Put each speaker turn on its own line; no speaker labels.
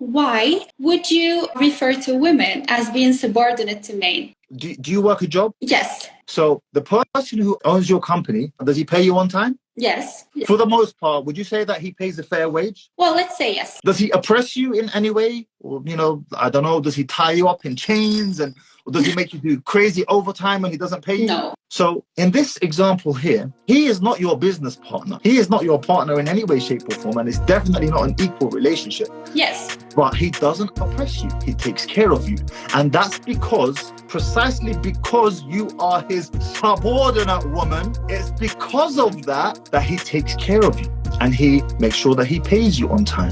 why would you refer to women as being subordinate to men?
Do, do you work a job?
Yes.
So the person who owns your company, does he pay you on time?
Yes.
For the most part, would you say that he pays a fair wage?
Well, let's say yes.
Does he oppress you in any way? Or, you know, I don't know, does he tie you up in chains and or does he make you do crazy overtime when he doesn't pay you?
No.
So in this example here, he is not your business partner. He is not your partner in any way, shape, or form, and it's definitely not an equal relationship.
Yes.
But he doesn't oppress you. He takes care of you. And that's because, precisely because you are his subordinate woman, it's because of that that he takes care of you and he makes sure that he pays you on time.